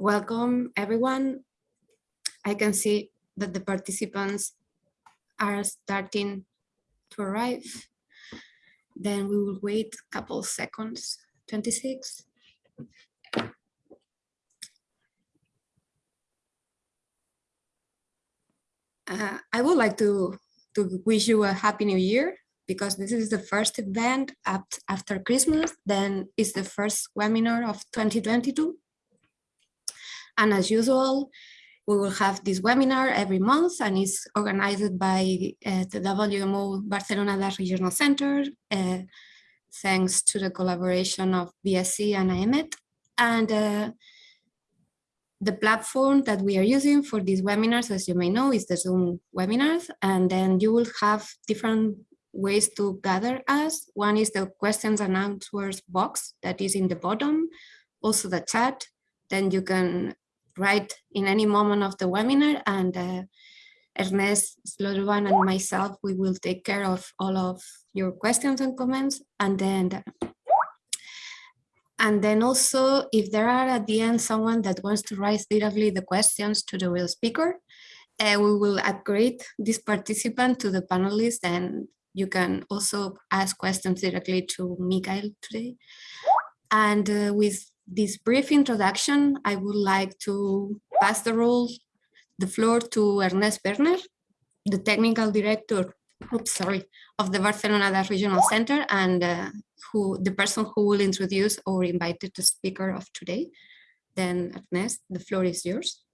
welcome everyone. I can see that the participants are starting to arrive. Then we will wait a couple seconds, 26. Uh, I would like to, to wish you a happy new year because this is the first event after Christmas, then it's the first webinar of 2022. And as usual, we will have this webinar every month and it's organized by uh, the WMO Barcelona Regional Center, uh, thanks to the collaboration of BSC and AEMET. And uh, the platform that we are using for these webinars, as you may know, is the Zoom webinars. And then you will have different ways to gather us. One is the questions and answers box that is in the bottom, also the chat. Then you can write in any moment of the webinar and uh, Ernest Slodovan and myself, we will take care of all of your questions and comments. And then and then also, if there are at the end someone that wants to write directly the questions to the real speaker, uh, we will upgrade this participant to the panelist and you can also ask questions directly to Mikael today. And uh, with this brief introduction, I would like to pass the role, the floor to Ernest Werner, the technical director, oops, sorry, of the Barcelona Regional Center and uh, who the person who will introduce or invited the speaker of today. Then Ernest, the floor is yours.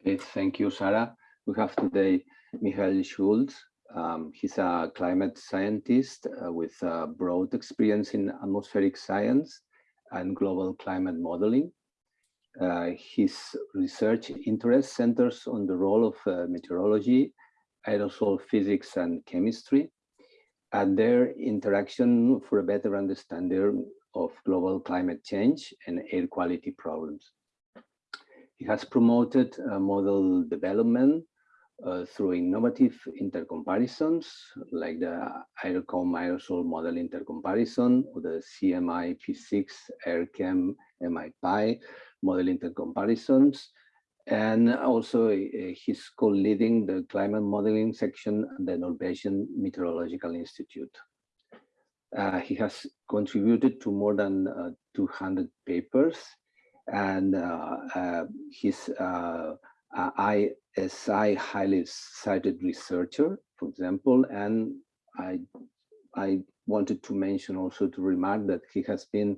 Okay, thank you, Sarah. We have today Michael Schulz. Um, he's a climate scientist uh, with a broad experience in atmospheric science and global climate modeling. Uh, his research interest centers on the role of uh, meteorology, aerosol physics and chemistry, and their interaction for a better understanding of global climate change and air quality problems. He has promoted uh, model development uh, through innovative intercomparisons like the AeroCom aerosol model intercomparison or the CMI P6 AerChem MIPy model intercomparisons and also uh, he's co-leading the climate modeling section at the Norwegian Meteorological Institute. Uh, he has contributed to more than uh, 200 papers and uh, uh, uh, ISI highly cited researcher, for example, and I, I wanted to mention also to remark that he has been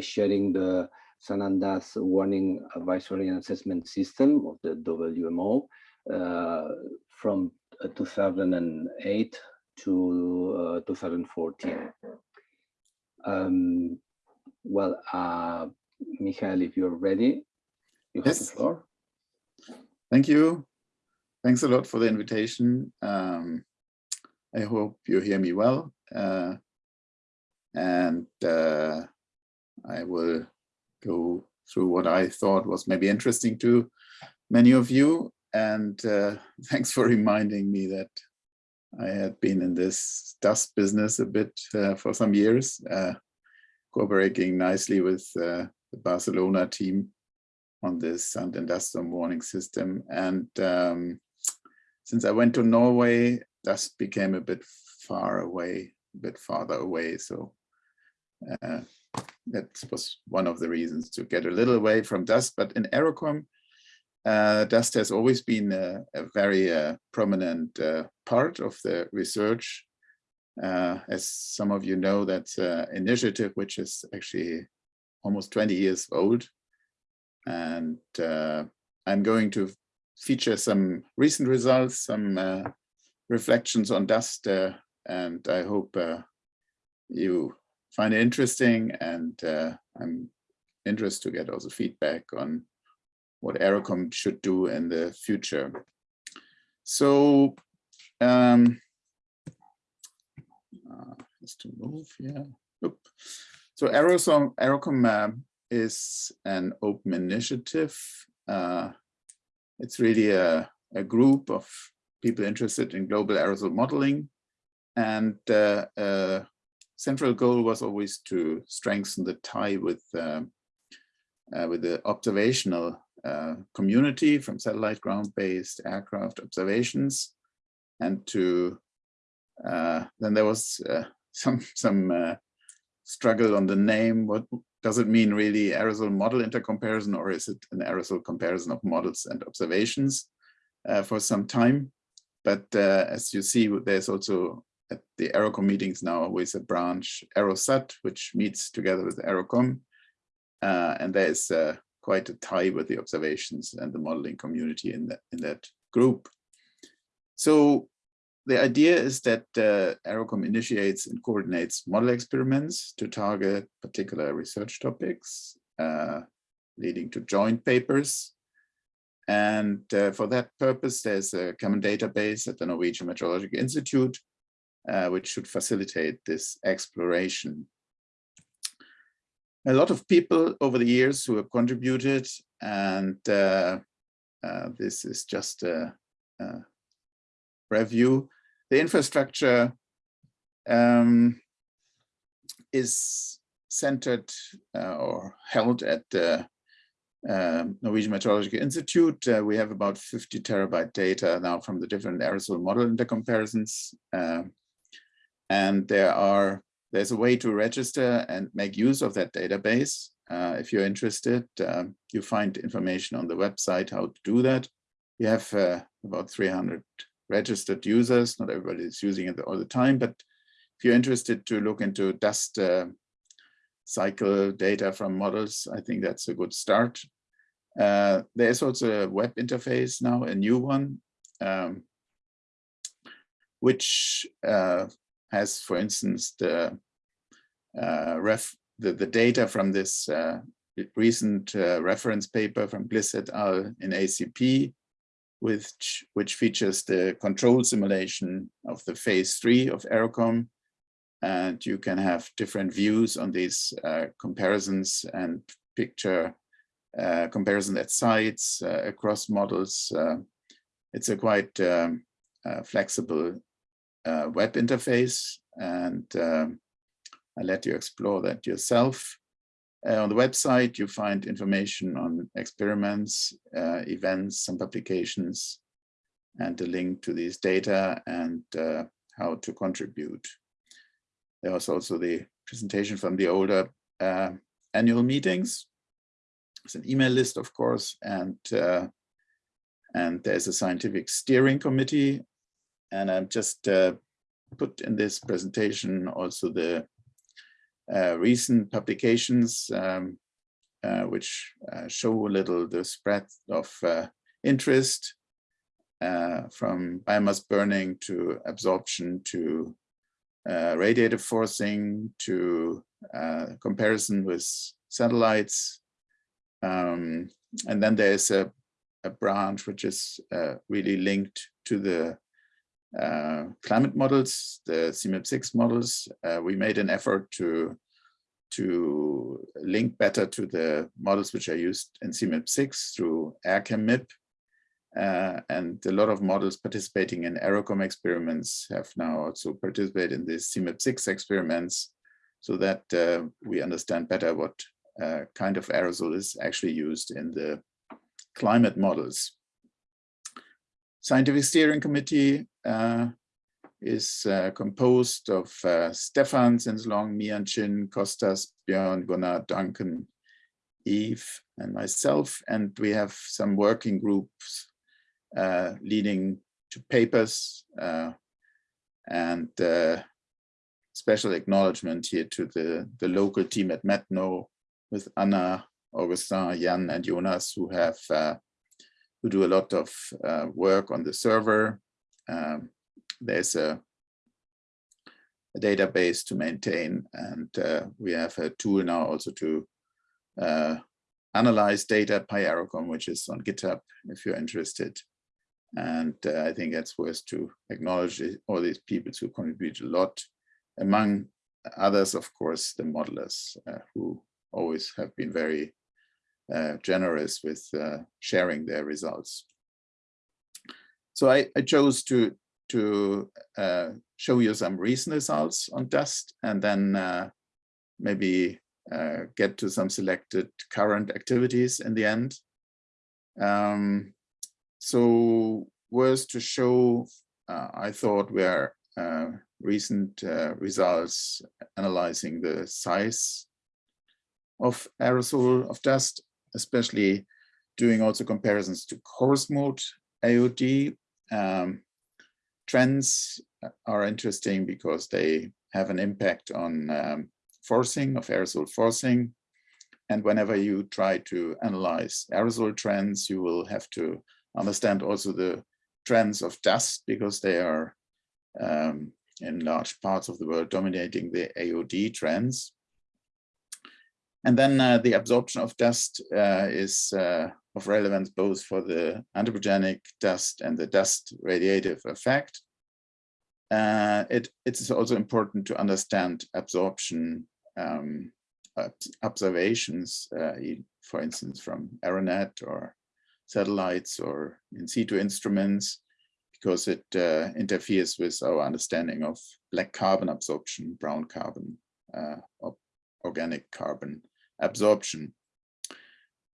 sharing the sand and dust warning advisory and assessment system of the WMO uh, from uh, 2008 to uh, 2014. Um, well, uh, Michael, if you're ready, you yes. have the floor. Thank you. Thanks a lot for the invitation. Um, I hope you hear me well. Uh, and uh, I will go through what I thought was maybe interesting to many of you. And uh, thanks for reminding me that I had been in this dust business a bit uh, for some years, uh, cooperating nicely with uh, the Barcelona team on this and dust warning system. And um, since I went to Norway, dust became a bit far away, a bit farther away. So uh, that was one of the reasons to get a little away from dust. But in AeroCom, uh, dust has always been a, a very uh, prominent uh, part of the research. Uh, as some of you know, that's an initiative which is actually almost 20 years old. And uh, I'm going to feature some recent results, some uh, reflections on dust, and I hope you find it interesting and uh, I'm interested to get also feedback on what AeroCom should do in the future. So um, uh, just to move here. Oop. So AeroCom, AeroCom uh, is an open initiative. Uh, it's really a, a group of people interested in global aerosol modeling and uh, uh central goal was always to strengthen the tie with uh, uh, with the observational uh, community from satellite ground-based aircraft observations and to uh, then there was some some struggle on the name what does it mean really aerosol model intercomparison or is it an aerosol comparison of models and observations uh, for some time but uh, as you see there's also at the Aerocom meetings now always a branch Aerosat which meets together with Aerocom uh, and there is quite a tie with the observations and the modeling community in that in that group. So the idea is that uh, Aerocom initiates and coordinates model experiments to target particular research topics, uh, leading to joint papers. And uh, for that purpose, there's a common database at the Norwegian Meteorological Institute, uh, which should facilitate this exploration a lot of people over the years who have contributed and uh, uh, this is just a, a, review. The infrastructure um, is centered uh, or held at the um, Norwegian Meteorological Institute. Uh, we have about 50 terabyte data now from the different aerosol model intercomparisons. Uh, and there are there's a way to register and make use of that database. Uh, if you're interested, um, you find information on the website how to do that. We have uh, about 300 registered users. Not everybody is using it all the time, but if you're interested to look into dust uh, cycle data from models, I think that's a good start. Uh, there's also a web interface now, a new one, um, which uh, has, for instance, the uh, ref the, the data from this uh, recent uh, reference paper from Gliss et al. in ACP, which, which features the control simulation of the phase three of Aerocom. And you can have different views on these uh, comparisons and picture uh, comparison at sites uh, across models. it's a quite um, flexible web interface and um, I let you explore that yourself. Uh, on the website, you find information on experiments, uh, events, and publications, and a link to these data and uh, how to contribute. There was also the presentation from the older uh, annual meetings. It's an email list, of course, and uh, and there's a scientific steering committee. And I've just uh, put in this presentation also the recent publications um, uh, which uh, show a little the spread of interest from biomass burning to absorption to radiative forcing to comparison with satellites. Um, and then there's a, a branch which is uh, really linked to the uh, climate models, the CMIP6 models, uh, we made an effort to to link better to the models which are used in CMIP6 through AerChemMIP. Uh, and a lot of models participating in Aerocom experiments have now also participated in these CMIP6 experiments so that uh, we understand better what uh, kind of aerosol is actually used in the climate models. Scientific Steering Committee uh, is uh, composed of uh, Stefan Sinslong, Mian Chin, Kostas, Björn, Gunnar, Duncan, Eve, and myself. And we have some working groups uh, leading to papers uh, and uh, special acknowledgement here to the, the local team at METNO with Anna, Augustin, Jan, and Jonas, who have uh, who do a lot of uh, work on the server. Um, there's a, a, database to maintain, and uh, we have a tool now also to uh, analyze data PyAerocom, which is on GitHub if you're interested. And uh, I think it's worth to acknowledge all these people who contribute a lot. Among others, of course, the modelers uh, who always have been very generous with uh, sharing their results. So I, I chose to, to uh, show you some recent results on dust and then uh, maybe uh, get to some selected current activities in the end. Um, so was to show, uh, I thought, were uh, recent uh, results analyzing the size of aerosol of dust, especially doing also comparisons to coarse mode AOD. Um, trends are interesting because they have an impact on um, forcing of aerosol forcing. And whenever you try to analyze aerosol trends, you will have to understand also the trends of dust because they are um, in large parts of the world dominating the AOD trends. And then uh, the absorption of dust uh, is uh, of relevance both for the anthropogenic dust and the dust radiative effect. Uh, it, it's also important to understand absorption um, observations, uh, for instance, from Aeronet or satellites or in situ instruments, because it uh, interferes with our understanding of black carbon absorption, brown carbon, organic carbon absorption.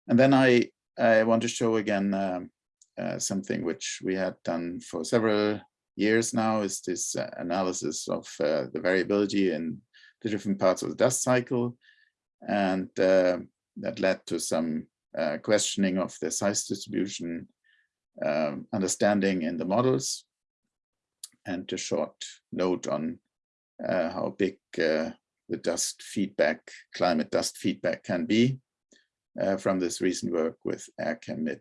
And then I, I want to show again um, uh, something which we had done for several years now is this uh, analysis of uh, the variability in the different parts of the dust cycle. And uh, that led to some uh, questioning of the size distribution um, understanding in the models and a short note on uh, how big the dust feedback, climate dust feedback can be uh, from this recent work with AerChem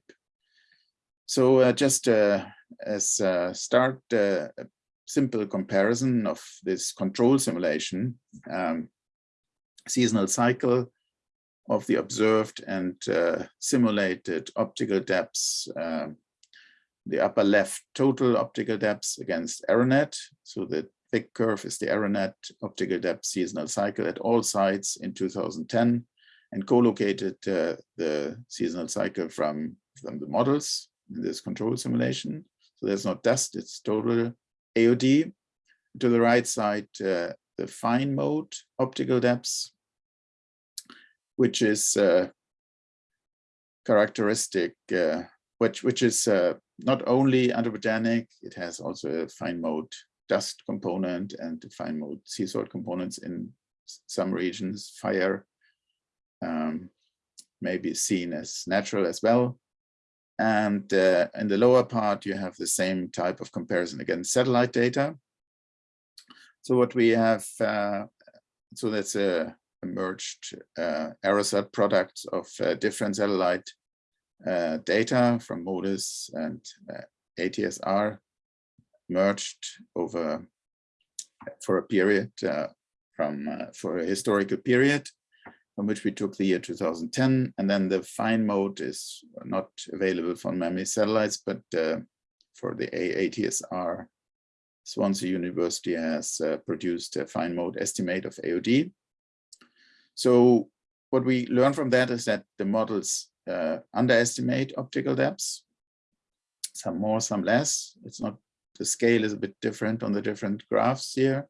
So uh, just uh, as a start, uh, a simple comparison of this control simulation, um, seasonal cycle of the observed and uh, simulated optical depths um, the upper left total optical depths against Aeronet. So the thick curve is the Aeronet optical depth seasonal cycle at all sites in 2010 and co-located uh, the seasonal cycle from, from the models in this control simulation. So there's no dust, it's total AOD. To the right side, uh, the fine mode optical depths, which is uh, characteristic, uh, which, which is uh, not only anthropogenic, it has also a fine mode dust component and fine mode sea salt components in some regions. Fire um, may be seen as natural as well. And uh, in the lower part, you have the same type of comparison against satellite data. So what we have, uh, so that's a, a merged uh, aerosat product of uh, different satellite uh, data from MODIS and uh, ATSR merged over for a period uh, from uh, for a historical period from which we took the year 2010 and then the fine mode is not available for memory satellites but uh, for the AATSR Swansea University has uh, produced a fine mode estimate of AOD so what we learn from that is that the models uh, underestimate optical depths, some more, some less. It's not, the scale is a bit different on the different graphs here.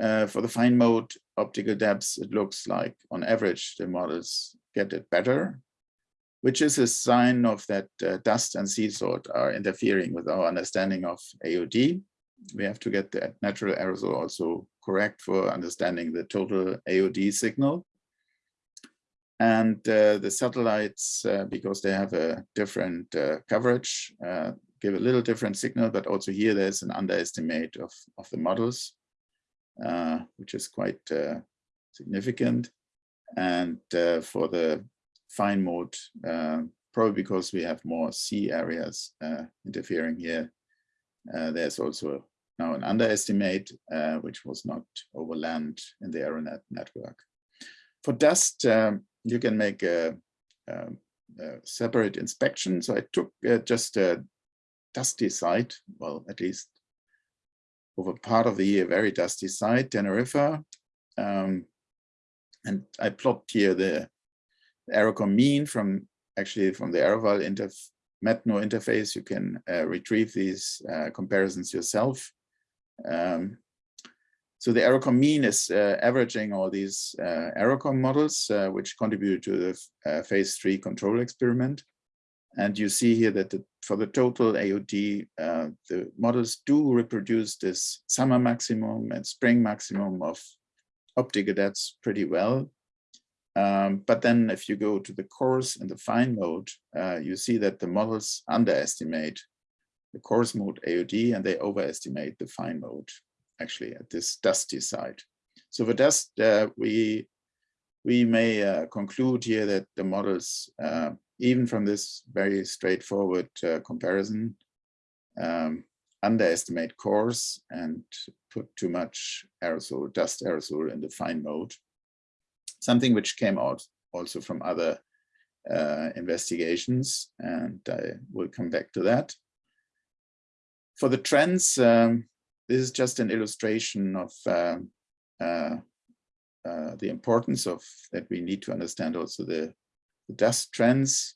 Uh, for the fine mode optical depths, it looks like on average, the models get it better, which is a sign of that uh, dust and sea salt are interfering with our understanding of AOD. We have to get the natural aerosol also correct for understanding the total AOD signal. And uh, the satellites, uh, because they have a different uh, coverage, uh, give a little different signal, but also here there's an underestimate of, of the models, uh, which is quite uh, significant. And for the fine mode, probably because we have more sea areas interfering here, there's also now an underestimate, which was not over land in the Aeronet network. For dust, um, you can make a, a, a separate inspection. So I took uh, just a dusty site, well, at least over part of the year, very dusty site, Tenerife. Um, and I plot here the AeroCom mean from actually from the Aeroval interf Metno interface. You can uh, retrieve these uh, comparisons yourself. Um, so the AeroCom mean is uh, averaging all these uh, AeroCom models, uh, which contributed to the uh, phase three control experiment. And you see here that the, for the total AOD, uh, the models do reproduce this summer maximum and spring maximum of optical depths pretty well. Um, but then if you go to the coarse and the fine mode, uh, you see that the models underestimate the coarse mode AOD and they overestimate the fine mode actually at this dusty side. So for dust, uh, we we may uh, conclude here that the models, uh, even from this very straightforward uh, comparison, um, underestimate cores and put too much aerosol, dust aerosol in the fine mode. Something which came out also from other uh, investigations, and I will come back to that. For the trends, um, this is just an illustration of uh, uh, uh, the importance of that we need to understand also the, the dust trends.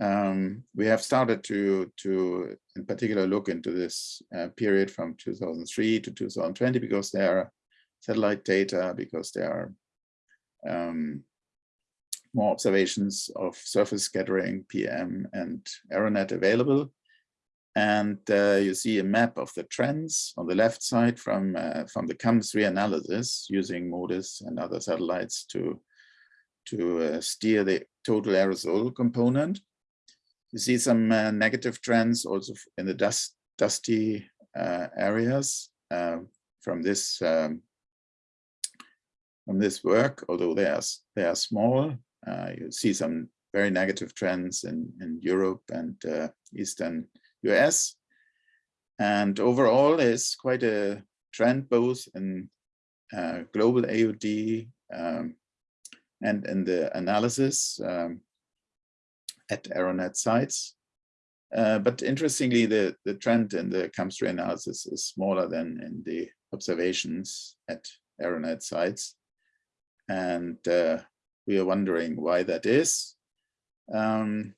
Um, we have started to, to, in particular, look into this uh, period from 2003 to 2020 because there are satellite data, because there are um, more observations of surface scattering, PM, and Aeronet available. And uh, you see a map of the trends on the left side from, uh, from the CAMS-3 analysis using MODIS and other satellites to, to uh, steer the total aerosol component. You see some uh, negative trends also in the dust, dusty uh, areas uh, from this um, from this work, although they are, they are small. you see some very negative trends in, in Europe and Eastern US. And overall, there's quite a trend both in uh, global AOD um, and in the analysis um, at Aeronet sites. Uh, but interestingly, the, the trend in the CAMS-3 analysis is smaller than in the observations at Aeronet sites. And uh, we are wondering why that is. Um,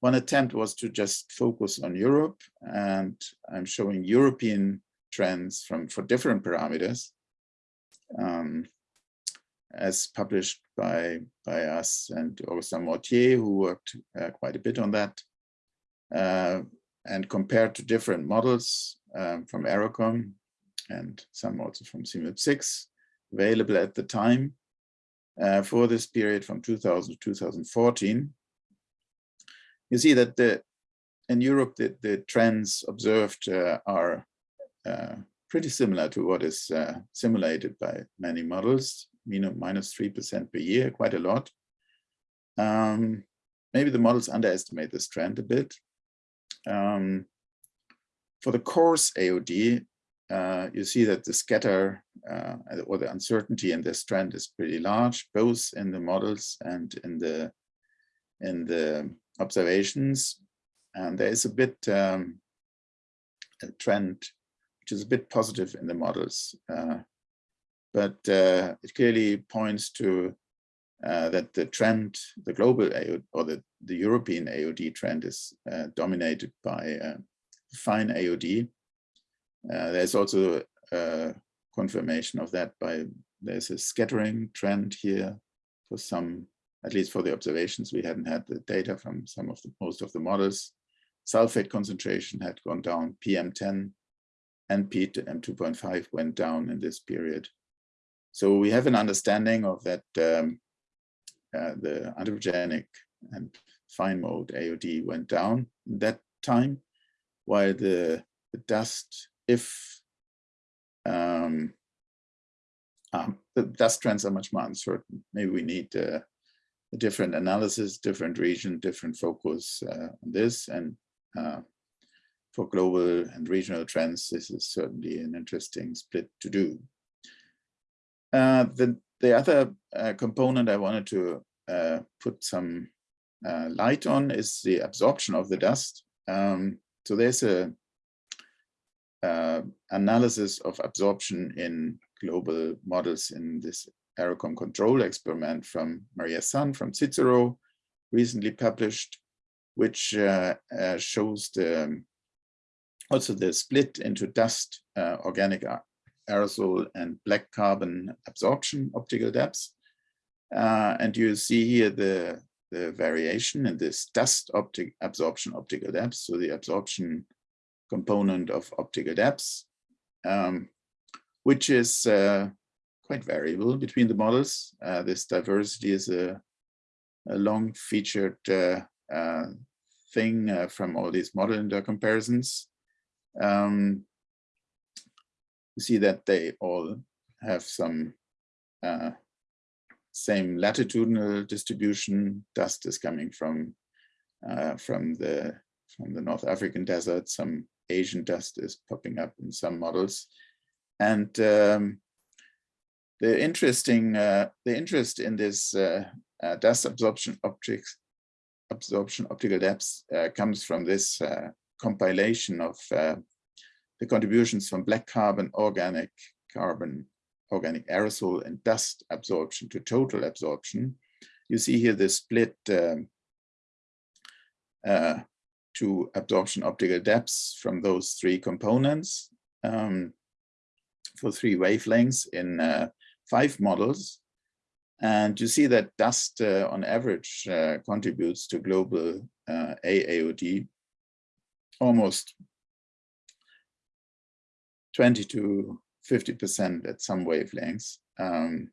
one attempt was to just focus on Europe and I'm showing European trends from for different parameters um, as published by, by us and Augustin Mortier, who worked uh, quite a bit on that, uh, and compared to different models um, from Aerocom and some also from CMIP 6 available at the time uh, for this period from 2000 to 2014 you see that the in Europe, the, the trends observed uh, are uh, pretty similar to what is uh, simulated by many models, minus 3% per year, quite a lot. Um, maybe the models underestimate this trend a bit. Um, for the coarse AOD, uh, you see that the scatter uh, or the uncertainty in this trend is pretty large, both in the models and in the in the observations. And there is a bit um, a trend, which is a bit positive in the models. Uh, but uh, it clearly points to uh, that the trend, the global AOD, or the, the European AOD trend is uh, dominated by uh, fine AOD. Uh, there's also a confirmation of that by, there's a scattering trend here for some at least for the observations, we hadn't had the data from some of the most of the models. Sulfate concentration had gone down, PM10 and PM2.5 went down in this period. So we have an understanding of that um, uh, the anthropogenic and fine mode AOD went down that time, while the, the dust, if um, um, the dust trends are much more uncertain. Maybe we need uh, different analysis, different region, different focus uh, on this. And uh, for global and regional trends, this is certainly an interesting split to do. Uh, the, the other uh, component I wanted to uh, put some uh, light on is the absorption of the dust. Um, so there's a analysis of absorption in global models in this AeroCom control experiment from Maria Sand from Cicero, recently published, which uh, uh, shows the also the split into dust uh, organic aerosol and black carbon absorption optical depths. Uh, and you see here the, the variation in this dust optic absorption optical depths, so the absorption component of optical depths, um, which is uh, quite variable between the models. Uh, this diversity is a, a long featured uh, uh, thing uh, from all these model intercomparisons. Um, see that they all have some uh, same latitudinal distribution. Dust is coming from uh, from the from the North African desert. Some Asian dust is popping up in some models, and um, the interesting uh, the interest in this uh, uh, dust absorption optics absorption optical depths uh, comes from this compilation of the contributions from black carbon, organic carbon, organic aerosol and dust absorption to total absorption. You see here the split um, uh, to absorption optical depths from those three components um, for three wavelengths in uh, five models. And you see that dust uh, on average uh, contributes to global uh, AAOD almost 20 to 50% at some wavelengths. Um,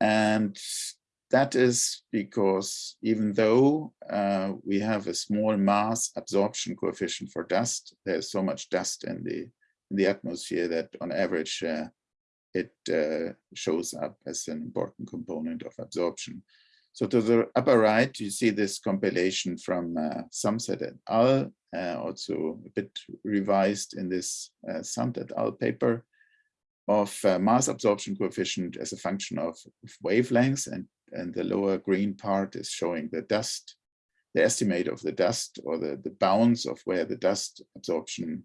and that is because even though uh, we have a small mass absorption coefficient for dust, there's so much dust in the in the atmosphere that on average uh, it uh, shows up as an important component of absorption. So to the upper right, you see this compilation from uh, Samset et al., also a bit revised in this uh, Samt et al. paper of uh, mass absorption coefficient as a function of, of wavelengths, and, and the lower green part is showing the dust, the estimate of the dust or the, the bounds of where the dust absorption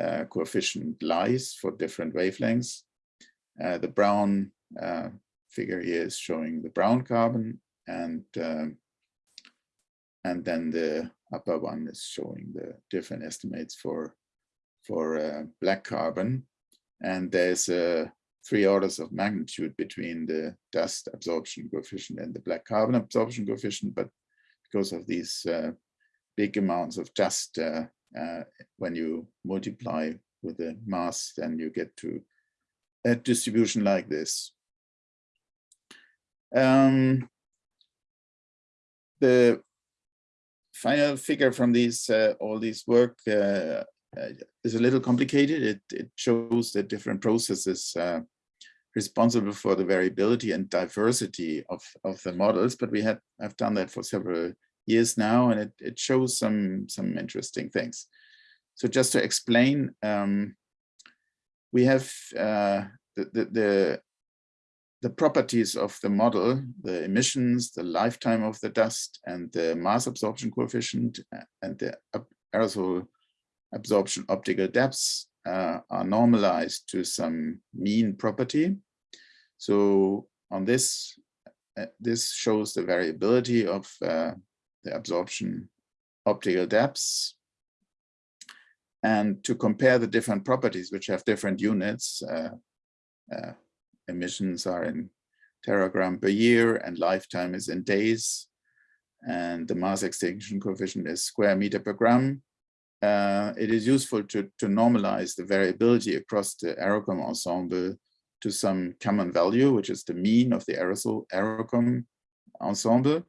uh, coefficient lies for different wavelengths. Uh, the brown uh, figure here is showing the brown carbon and um, and then the upper one is showing the different estimates for for uh, black carbon and there's uh, three orders of magnitude between the dust absorption coefficient and the black carbon absorption coefficient but because of these uh, big amounts of dust uh, uh, when you multiply with the mass then you get to a distribution like this. Um, the final figure from these uh, all these work uh, uh, is a little complicated. It, it shows the different processes responsible for the variability and diversity of, of the models, but we have done that for several years now, and it, it shows some some interesting things. So just to explain, um, we have uh, the, the, the properties of the model, the emissions, the lifetime of the dust, and the mass absorption coefficient, uh, and the aerosol absorption optical depths uh, are normalized to some mean property. So on this, uh, this shows the variability of uh, the absorption optical depths and to compare the different properties which have different units, uh, uh, emissions are in teragram per year and lifetime is in days, and the mass extinction coefficient is square meter per gram. Uh, it is useful to, to normalize the variability across the aerocom ensemble to some common value, which is the mean of the aerosol aerocom ensemble,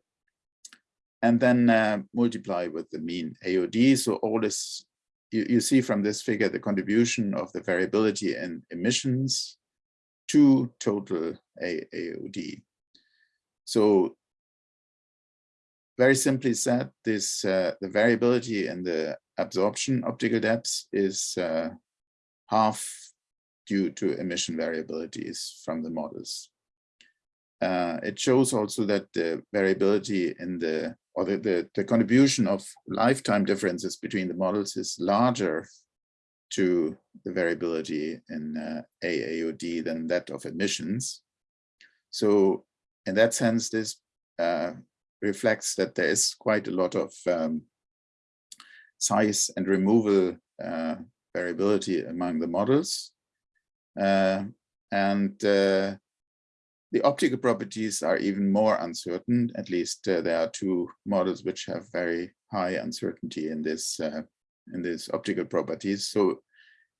and then uh, multiply with the mean AOD. So all this you, you see from this figure the contribution of the variability in emissions to total AOD. So very simply said, this uh, the variability in the absorption optical depths is uh, half due to emission variabilities from the models. Uh, it shows also that the variability in the or the, the, the contribution of lifetime differences between the models is larger to the variability in uh, AAOD than that of emissions. So in that sense, this uh, reflects that there is quite a lot of um, size and removal uh, variability among the models. Uh, and uh, the optical properties are even more uncertain. At least uh, there are two models which have very high uncertainty in this in these optical properties. So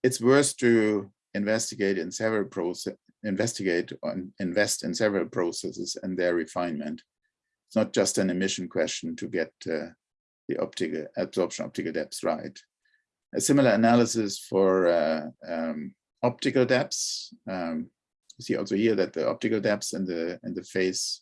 it's worth to investigate in several process, investigate and invest in several processes and their refinement. It's not just an emission question to get uh, the optical absorption optical depths right. A similar analysis for uh, um, optical depths. Um, you see also here that the optical depths in the in the phase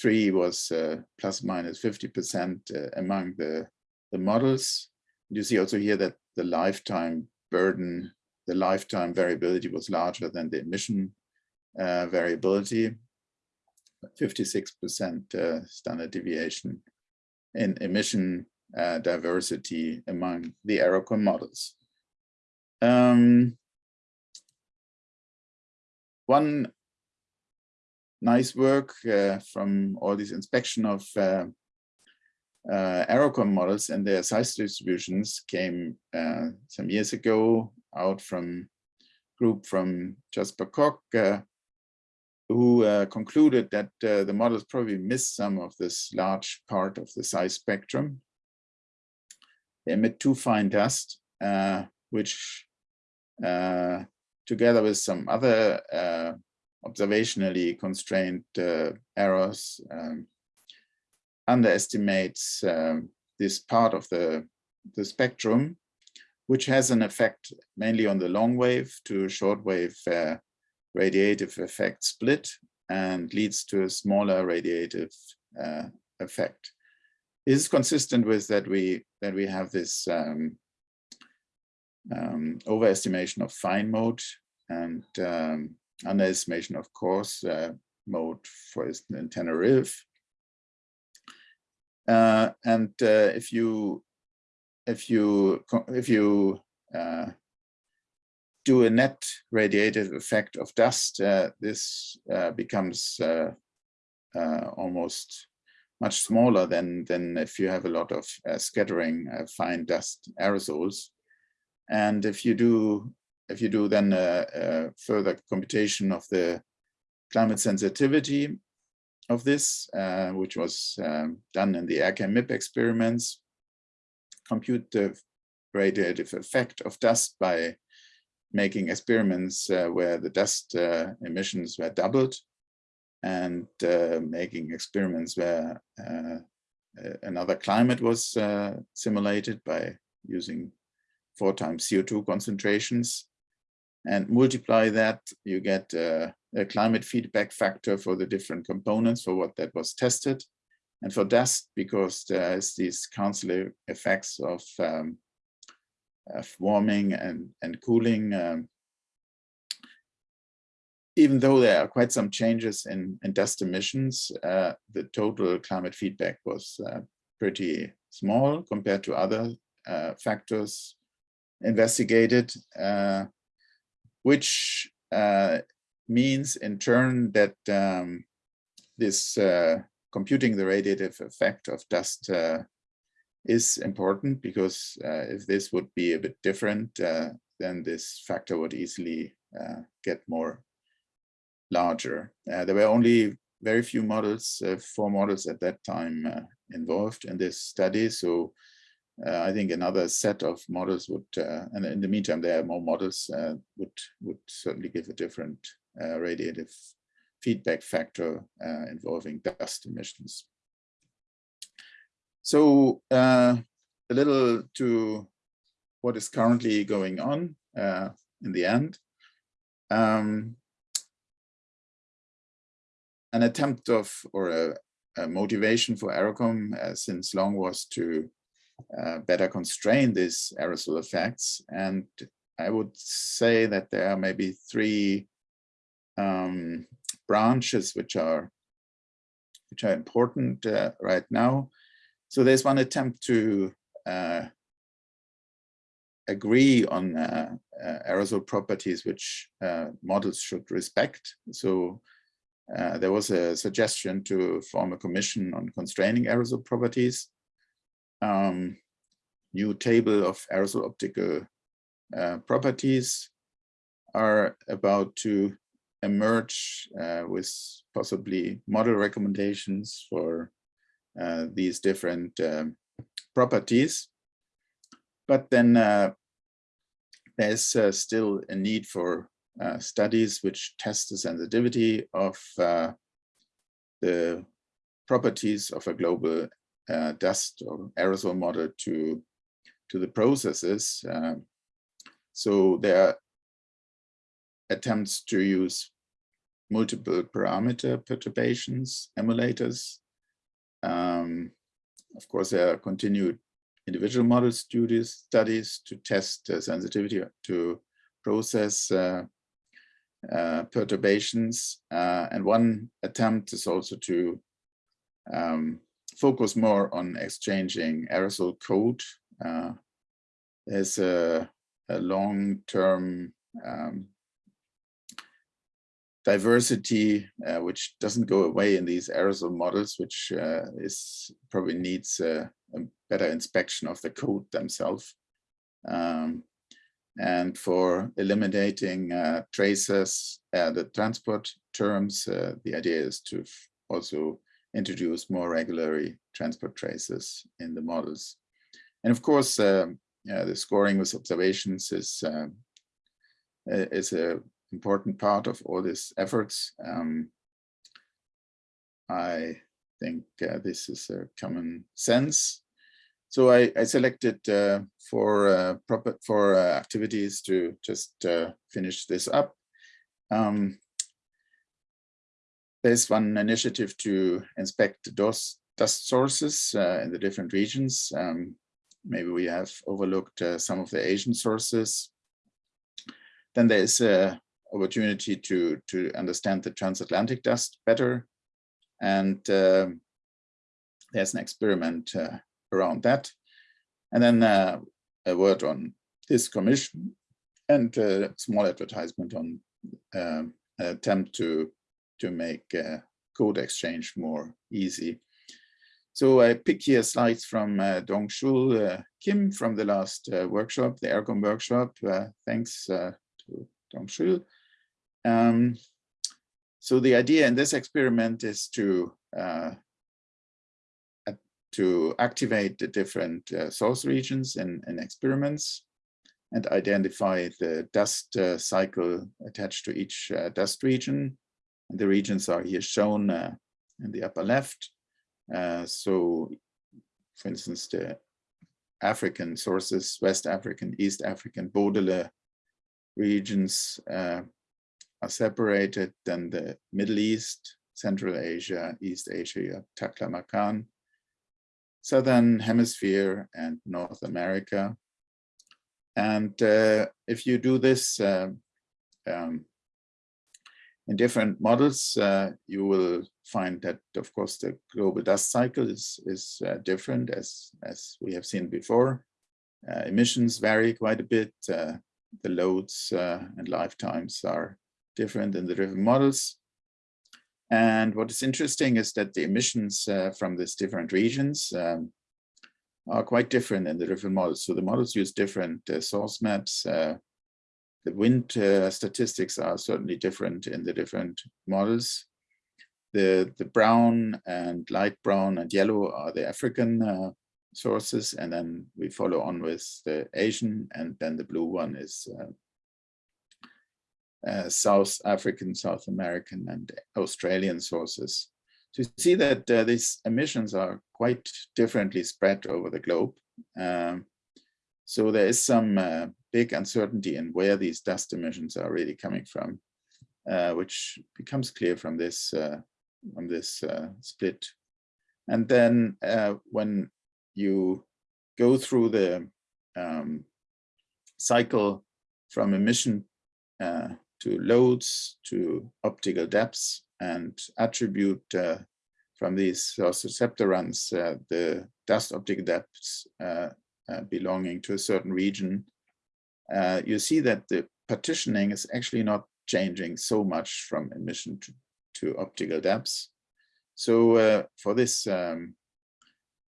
three was uh, plus minus 50% uh, among the, the models. You see also here that the lifetime burden, the lifetime variability was larger than the emission uh, variability, 56% uh, standard deviation in emission uh, diversity among the Aerocom models. Um, one nice work uh, from all this inspection of uh, Aerocom models and their size distributions came uh, some years ago out from group from Jasper Kok, uh, who uh, concluded that uh, the models probably missed some of this large part of the size spectrum. They emit too fine dust, uh, which together with some other observationally constrained errors um, underestimates um, this part of the, the spectrum, which has an effect mainly on the long wave to short wave uh, radiative effect split and leads to a smaller radiative uh, effect. This is consistent with that we that we have this um, um, overestimation of fine mode and um, underestimation of coarse uh, mode, for instance, in. Uh, and uh, if you if you if you uh, do a net radiative effect of dust, uh, this uh, becomes uh, almost much smaller than than if you have a lot of scattering fine dust aerosols. And if you do if you do then a, a further computation of the climate sensitivity of this, uh, which was um, done in the AerChem MIP experiments, compute the radiative effect of dust by making experiments uh, where the dust uh, emissions were doubled and uh, making experiments where uh, another climate was uh, simulated by using four times CO2 concentrations. And multiply that, you get a climate feedback factor for the different components for what that was tested. And for dust, because there's these council effects of, um, of warming and, and cooling, um, even though there are quite some changes in, in dust emissions, uh, the total climate feedback was uh, pretty small compared to other uh, factors investigated. Uh, which uh, means in turn that um, this uh, computing the radiative effect of dust uh, is important because uh, if this would be a bit different, uh, then this factor would easily uh, get more larger. there were only very few models, four models at that time involved in this study. So uh, I think another set of models would, uh, and in the meantime, there are more models uh, would would certainly give a different uh, radiative feedback factor uh, involving dust emissions. So uh, a little to what is currently going on in the end. Um, an attempt of or a, a motivation for Aerocom since long was to uh, better constrain these aerosol effects. And I would say that there are maybe three um, branches which are which are important uh, right now. So there's one attempt to uh, agree on uh, uh, aerosol properties which uh, models should respect. So there was a suggestion to form a commission on constraining aerosol properties um, new table of aerosol optical uh, properties are about to emerge uh, with possibly model recommendations for uh, these different um, properties. But then uh, there's uh, still a need for uh, studies which test the sensitivity of uh, the properties of a global dust or aerosol model to, to the processes. so there are attempts to use multiple parameter perturbations, emulators. Um, of course, there are continued individual model studies, studies to test uh, sensitivity to process uh, uh, perturbations. Uh, and one attempt is also to um, focus more on exchanging aerosol code. Uh, there's a, a long-term um, diversity, uh, which doesn't go away in these aerosol models, which uh, is probably needs uh, a better inspection of the code themselves. Um, and for eliminating uh, traces, uh, the transport terms, uh, the idea is to also introduce more regularly transport traces in the models. And of course, um, the scoring with observations is, um, is a important part of all these efforts. Um, I think uh, this is a common sense. So I, I selected uh, for uh, proper for uh, activities to just uh, finish this up. Um, there's one initiative to inspect the dust, sources uh, in the different regions. Um, maybe we have overlooked some of the Asian sources. Then there's a opportunity to, to understand the transatlantic dust better. And uh, there's an experiment uh, around that. And then uh, a word on this commission and a small advertisement on um, an attempt to, to make uh, code exchange more easy. So I pick here slides from uh, Dongchul uh, Kim from the last uh, workshop, the AeroCom workshop. Uh, thanks uh, to Dongchul. Um, so the idea in this experiment is to uh, to activate the different uh, source regions in, in experiments and identify the dust uh, cycle attached to each uh, dust region. And the regions are here shown uh, in the upper left. Uh, so, for instance, the African sources, West African, East African, Bodélé regions are separated than the Middle East, Central Asia, East Asia, Taklamakan, Southern Hemisphere and North America. And uh, if you do this uh, um, in different models, uh, you will find that, of course, the global dust cycle is, is uh, different as, as we have seen before. Uh, emissions vary quite a bit. Uh, the loads and lifetimes are different than the different models. And what is interesting is that the emissions uh, from these different regions um, are quite different in the different models. So the models use different uh, source maps. Uh, the wind uh, statistics are certainly different in the different models. The, the brown and light brown and yellow are the African uh, sources. And then we follow on with the Asian and then the blue one is uh, South African, South American, and Australian sources. So you see that uh, these emissions are quite differently spread over the globe. Um, so there is some uh, big uncertainty in where these dust emissions are really coming from, uh, which becomes clear from this uh, from this uh, split. And then when you go through the um, cycle from emission uh, to loads, to optical depths, and attribute uh, from these source receptor runs uh, the dust optical depths uh, uh, belonging to a certain region, uh, you see that the partitioning is actually not changing so much from emission to, to optical depths. So for this, um,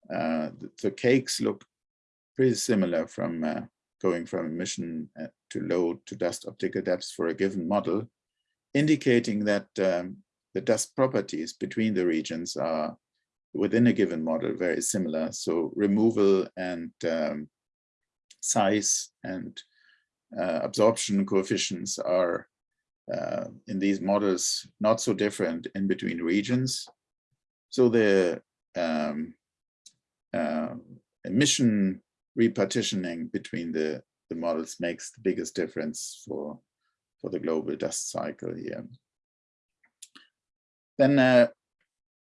the, the, cakes look pretty similar from going from emission uh, to load to dust optical depths for a given model, indicating that um, the dust properties between the regions are within a given model very similar. So removal and um, size and uh, absorption coefficients are uh, in these models not so different in between regions. So the um, uh, emission repartitioning between the, the models makes the biggest difference for, for the global dust cycle here. Then uh,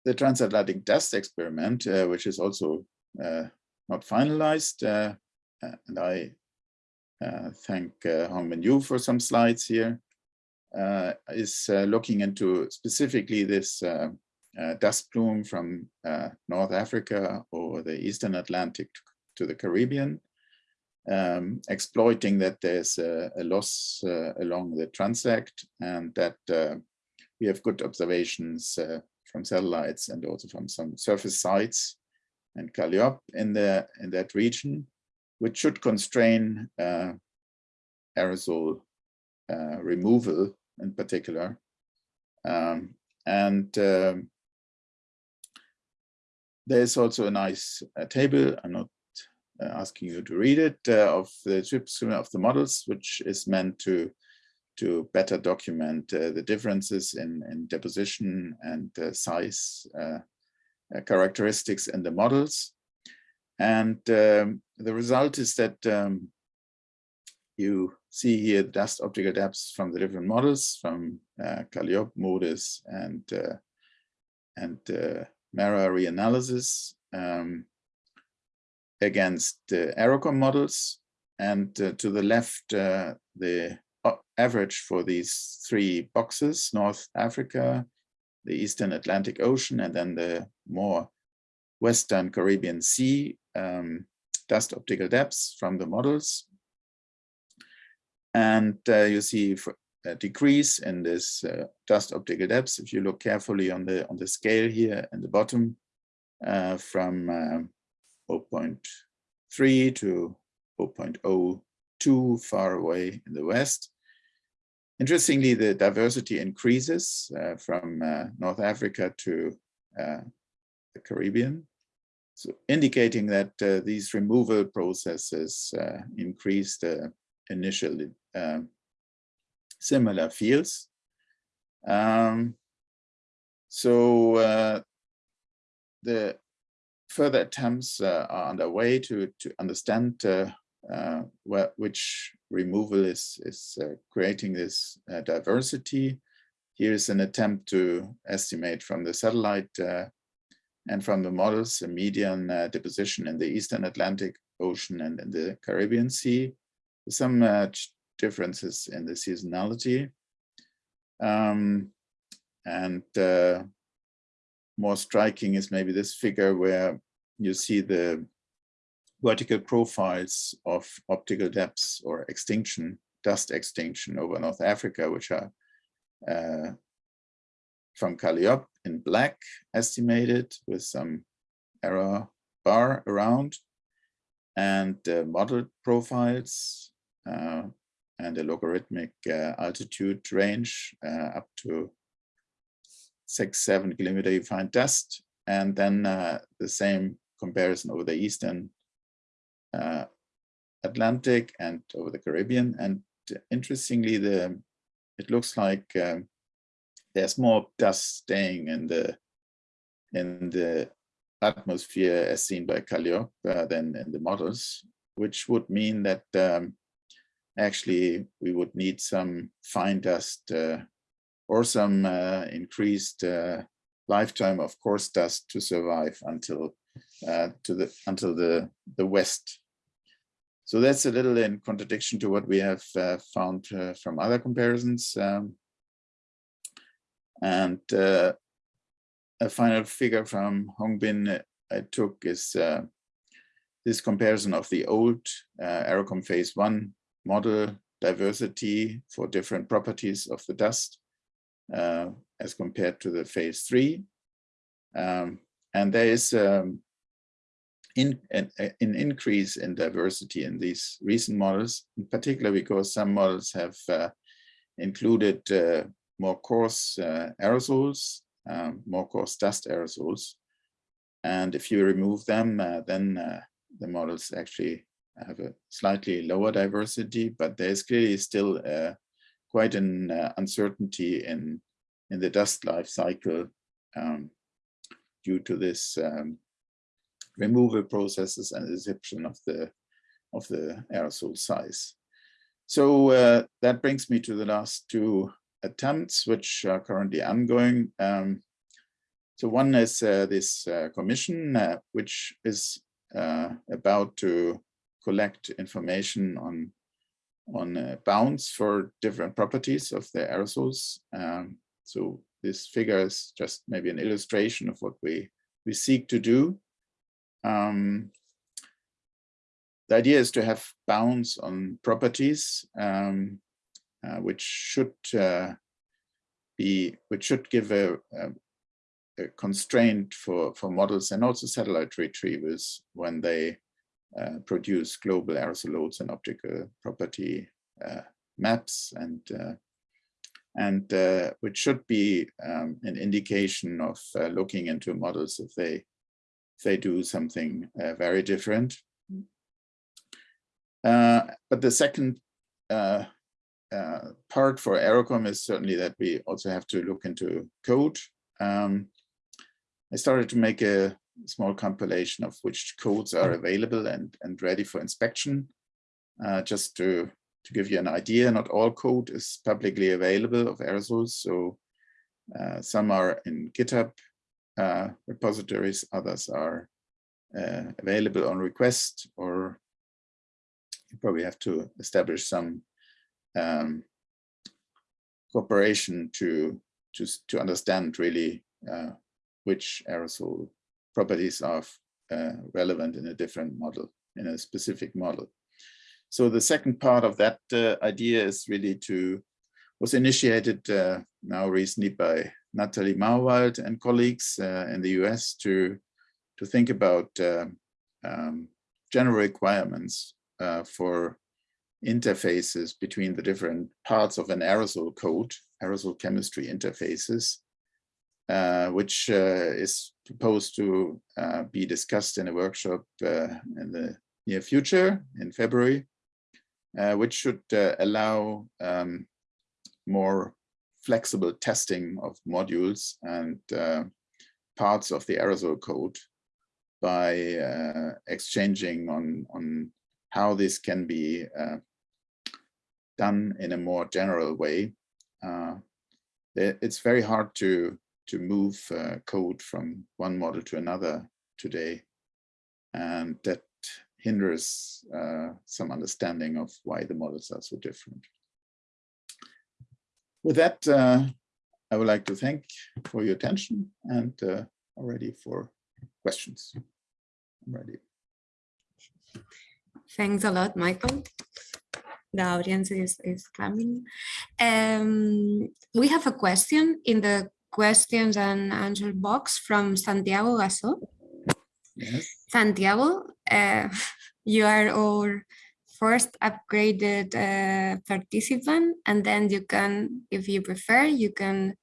the transatlantic dust experiment, uh, which is also uh, not finalized, uh, and I uh, thank uh, Hongbin Yu for some slides here, uh, is uh, looking into specifically this uh, uh, dust plume from North Africa or the Eastern Atlantic to the Caribbean, um, exploiting that there's a, a loss along the transect and that we have good observations from satellites and also from some surface sites and CALIOP in the in that region, which should constrain uh, aerosol uh, removal in particular. Um, and um, there's also a nice uh, table, I'm not uh, asking you to read it, uh, of the description of the models, which is meant to to better document uh, the differences in, in deposition and uh, size characteristics in the models. And um, the result is that um, you see here the dust optical depths from the different models from uh, CALIOP, MODIS, and uh, and uh, MERRA reanalysis um, against the Aerocom models. And uh, to the left, uh, the average for these three boxes, North Africa, the Eastern Atlantic Ocean, and then the more Western Caribbean Sea um, dust optical depths from the models and uh, you see a decrease in this uh, dust optical depths. If you look carefully on the on the scale here in the bottom, uh, from uh, 0.3 to 0.02 far away in the west. Interestingly, the diversity increases uh, from uh, North Africa to the Caribbean. So indicating that these removal processes increase the initial um, similar fields. Um, so uh, the further attempts uh, are underway to to understand uh, uh where, which removal is is uh, creating this uh, diversity. Here is an attempt to estimate from the satellite and from the models a median deposition in the Eastern Atlantic Ocean and in the Caribbean Sea. Some differences in the seasonality. Um, and uh, more striking is maybe this figure where you see the vertical profiles of optical depths or extinction, dust extinction over North Africa, which are uh, from CALIOP in black estimated with some error bar around. And uh, model profiles uh, and a logarithmic uh, altitude range uh, up to six, seven kilometer you find dust. And then uh, the same comparison over the Eastern uh, Atlantic and over the Caribbean. And interestingly, the it looks like um, there's more dust staying in the in the atmosphere as seen by CALIOP uh, than in the models, which would mean that um, actually we would need some fine dust uh, or some uh, increased uh, lifetime of coarse dust to survive until uh, to the until the the west. So that's a little in contradiction to what we have uh, found uh, from other comparisons. Um, and a final figure from Hongbin I took is this comparison of the old uh, Aerocom phase one model diversity for different properties of the dust uh, as compared to the phase three. Um, and there is um, in an, an increase in diversity in these recent models, in particular because some models have uh, included uh, more coarse uh, aerosols, um, more coarse dust aerosols. And if you remove them, uh, then uh, the models actually have a slightly lower diversity, but there's clearly still uh, quite an uncertainty in, in the dust life cycle um, due to this um, removal processes and adsorption of the of the aerosol size. So uh, that brings me to the last two attempts, which are currently ongoing. Um, so one is uh, this uh, commission, uh, which is uh, about to collect information on on uh, bounds for different properties of the aerosols. Um, so this figure is just maybe an illustration of what we we seek to do. Um, the idea is to have bounds on properties, um, uh, which should uh, be, which should give a, a, a, constraint for for models and also satellite retrievers when they produce global aerosol loads and optical property uh, maps and uh, and uh, which should be um, an indication of looking into models if they they do something uh, very different. Uh, but the second uh, uh, part for AeroCom is certainly that we also have to look into code. Um, I started to make a small compilation of which codes are available and, and ready for inspection. Uh, just to, to give you an idea, not all code is publicly available of aerosols. So uh, some are in GitHub uh, repositories, others are uh, available on request, or you probably have to establish some um, cooperation to, to, to understand really uh, which aerosol properties are uh, relevant in a different model, in a specific model. So the second part of that uh, idea is really to, was initiated uh, now recently by Natalie Mahowald and colleagues uh, in the US to, to think about uh, um, general requirements uh, for interfaces between the different parts of an aerosol code, aerosol chemistry interfaces, uh, which uh, is proposed to uh, be discussed in a workshop in the near future in February, which should allow um, more flexible testing of modules and uh, parts of the aerosol code by uh, exchanging on, on how this can be uh, done in a more general way. Uh, it's very hard to, to move uh, code from one model to another today. And that hinders uh, some understanding of why the models are so different. With that, uh, I would like to thank for your attention and uh, for questions. I'm ready. Thanks a lot, Michael. The audience is, is coming. Um, we have a question in the questions and answer box from Santiago Gasso. Yes. Santiago, uh, you are our first upgraded uh, participant and then you can, if you prefer, you can,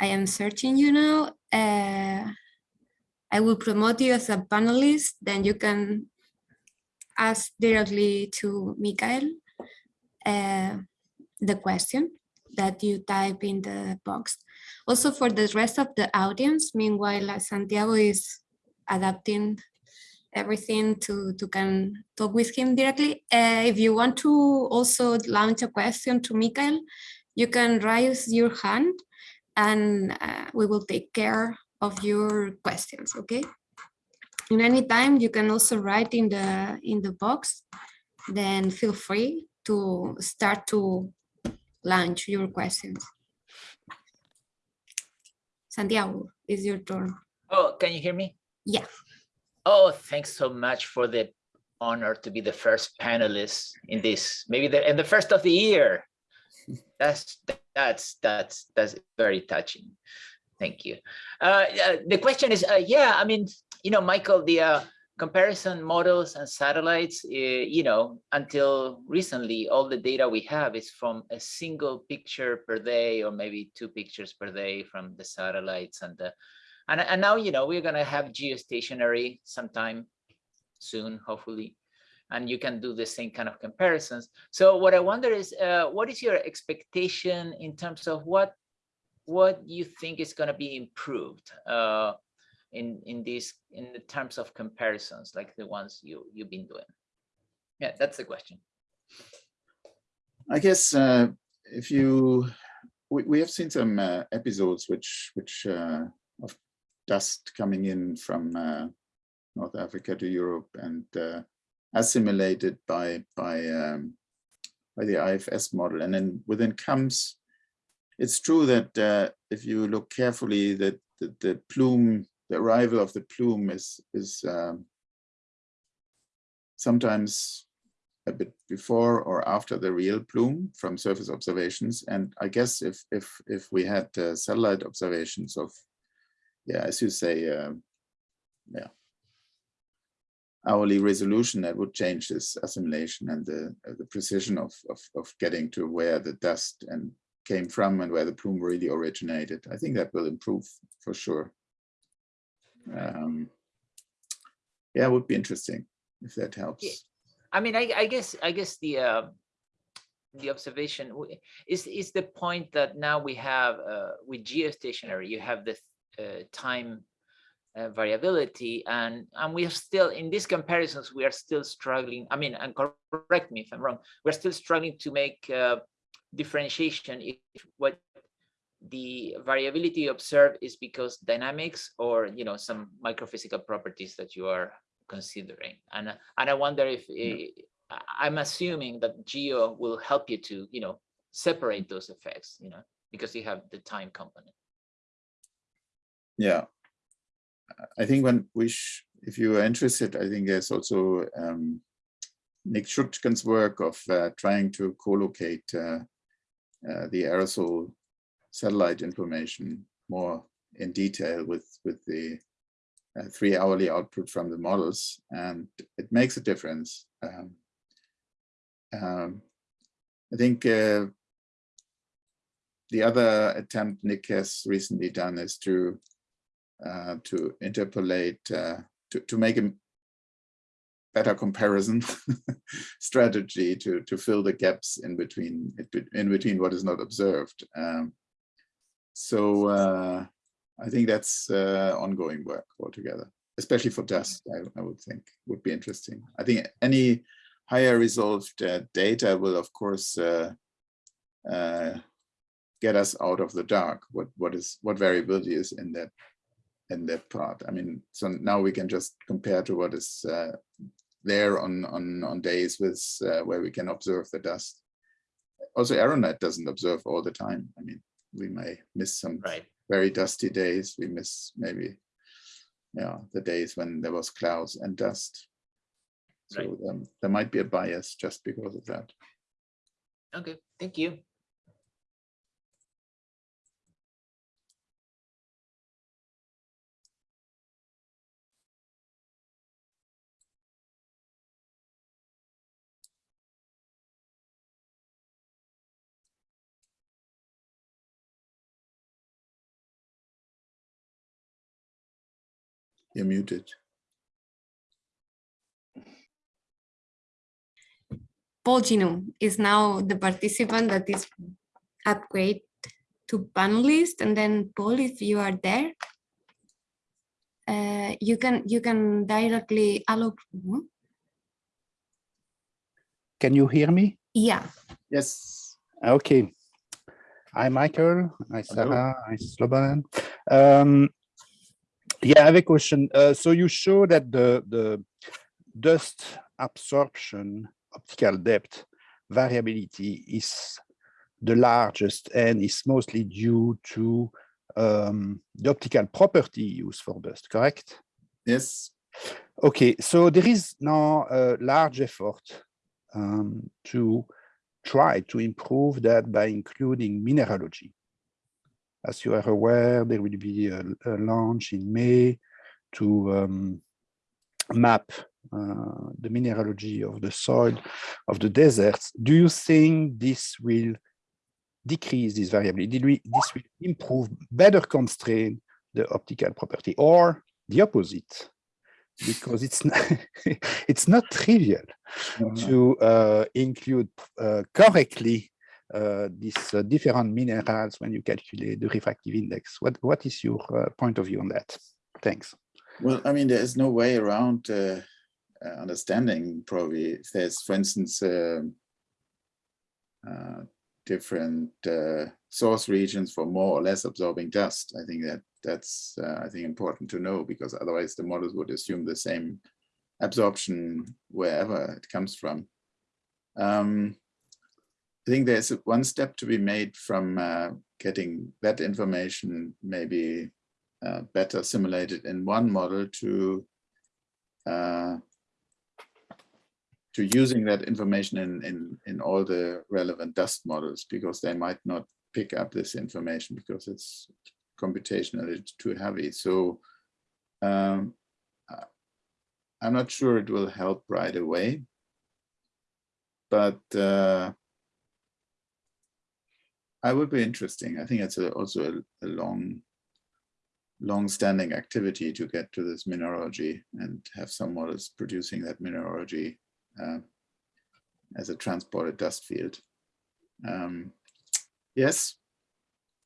I am searching you now. Uh, I will promote you as a panelist, then you can ask directly to Mikael uh, the question that you type in the box. Also for the rest of the audience, meanwhile, Santiago is adapting everything to, to can talk with him directly. Uh, if you want to also launch a question to Mikael, you can raise your hand and uh, we will take care of your questions, okay? In any time, you can also write in the in the box, then feel free to start to launch your questions. Santiago, is your turn. Oh, can you hear me? Yeah. Oh, thanks so much for the honor to be the first panelist in this, maybe the and the first of the year. That's that's that's that's very touching. Thank you. Uh, uh, the question is, uh, yeah, I mean, you know, Michael, the uh, comparison models and satellites, uh, you know, until recently, all the data we have is from a single picture per day, or maybe two pictures per day from the satellites. And, the, and, and now, you know, we're gonna have geostationary sometime soon, hopefully and you can do the same kind of comparisons. So what I wonder is, uh, what is your expectation in terms of what what you think is going to be improved uh, in in these in the terms of comparisons, like the ones you you've been doing? Yeah, that's the question. I guess uh, if you we, we have seen some uh, episodes which which uh, of dust coming in from uh, North Africa to Europe and uh, assimilated by by um, by the IFS model, and then within CAMS. It's true that uh, if you look carefully, that the, the, plume, the arrival of the plume is is um, sometimes a bit before or after the real plume from surface observations. And I guess if if if we had uh, satellite observations of, yeah, as you say, uh, yeah, hourly resolution that would change this assimilation and the, uh, the precision of, of, of, getting to where the dust and came from and where the plume really originated. I think that will improve for sure. Um, yeah, it would be interesting if that helps. Yeah. I mean, I, I guess I guess the uh, the observation is is the point that now we have uh, with geostationary, you have the uh, time uh, variability and and we are still in these comparisons we are still struggling i mean and correct me if i'm wrong we're still struggling to make uh, differentiation if what the variability observed is because dynamics or you know some microphysical properties that you are considering. And and i wonder if it, i'm assuming that geo will help you to you know separate those effects you know because you have the time component. Yeah. I think when we, if you are interested, I think there's also um, Nick Schutgens' work of uh, trying to co-locate uh, uh, the aerosol satellite information more in detail with, with the uh, three hourly output from the models, and it makes a difference. Um, um, I think uh, the other attempt Nick has recently done is to uh, to interpolate, uh, to, to make a better comparison strategy to, to fill the gaps in between, in between what is not observed. Um, so uh, I think that's uh, ongoing work altogether, especially for dust, I, I, would think would be interesting. I think any higher resolved uh, data will, of course, uh, get us out of the dark. What what is what variability is in that in that part. I mean, so now we can just compare to what is uh, there on, on, on days with uh, where we can observe the dust. Also, Aeronet doesn't observe all the time. I mean, we may miss some right. very dusty days. We miss maybe, yeah, the days when there was clouds and dust. So right. um, there might be a bias just because of that. Okay, thank you. You're muted. Paul Ginoux is now the participant that is upgrade to panelist. And then Paul, if you are there, uh, you can you can directly allow. Can you hear me? Yeah. Yes. Okay. Hi, Michael. Hi, Sarah. Hi, Slobodan. Um, yeah, I have a question. Uh, so you show that the, the dust absorption optical depth variability is the largest and is mostly due to um, the optical property used for dust, correct? Yes. Okay, so there is now a large effort um, to try to improve that by including mineralogy. As you are aware, there will be a, a launch in May to um, map uh, the mineralogy of the soil of the deserts, do you think this will decrease this variability? Did we, this will improve, better constrain the optical property or the opposite? Because it's not, it's not trivial to uh, include uh, correctly these uh, different minerals when you calculate the refractive index. What, what is your uh, point of view on that? Thanks. Well, I mean, there is no way around uh, uh, understanding probably if there's, for instance, um, uh, different uh, source regions for more or less absorbing dust. I think that that's, uh, I think, important to know because otherwise the models would assume the same absorption wherever it comes from. Um, I think there's one step to be made from uh, getting that information maybe uh, better simulated in one model to uh, to using that information in, in, in all the relevant dust models because they might not pick up this information because it's computationally too heavy. So um, I'm not sure it will help right away, but uh, I would be interesting. I think it's a, also a, a long, long-standing activity to get to this mineralogy and have some models producing that mineralogy uh, as a transported dust field. Um, yes,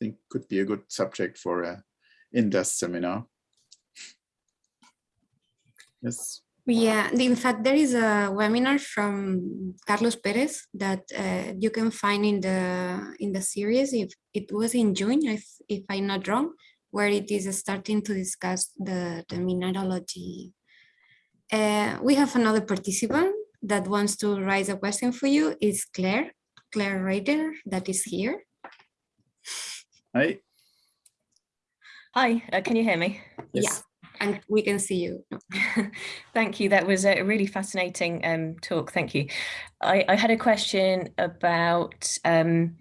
I think could be a good subject for a in-dust seminar. Yes. Yeah, in fact, there is a webinar from Carlos Perez that uh, you can find in the in the series. If it was in June, if if I'm not wrong, where it is starting to discuss the the mineralogy. Uh, we have another participant that wants to raise a question for you. Is Claire Claire Ryder that is here? Hi. Hi, uh, can you hear me? Yeah, and we can see you. Thank you. That was a really fascinating um, talk. Thank you. I, I had a question about um,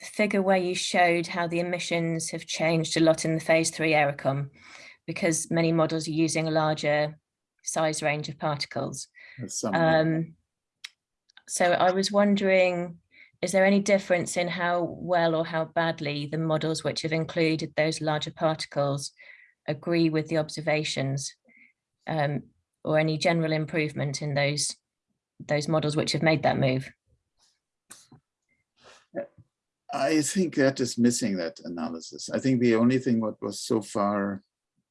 the figure where you showed how the emissions have changed a lot in the phase three AeroCom because many models are using a larger size range of particles. Um, so I was wondering, is there any difference in how well or how badly the models which have included those larger particles agree with the observations um, or any general improvement in those those models which have made that move? I think that is missing that analysis. I think the only thing what was so far